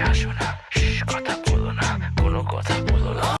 আসো না কথা বলো না কোনো কথা বলো না।